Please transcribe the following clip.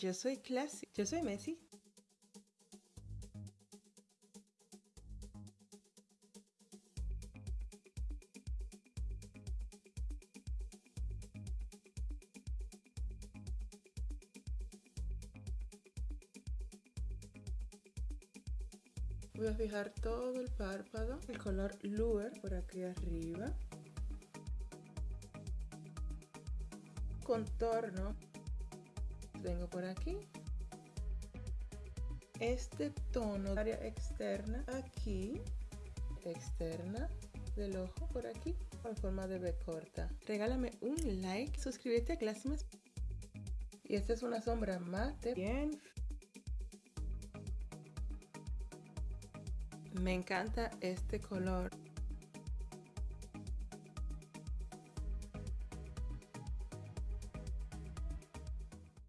Yo soy Classy. Yo soy Messi. Voy a fijar todo el párpado, el color Lure por aquí arriba. Contorno vengo por aquí. Este tono área externa aquí. Externa del ojo por aquí con forma de B corta. Regálame un like suscríbete a Classmas y esta es una sombra mate. Bien. Me encanta este color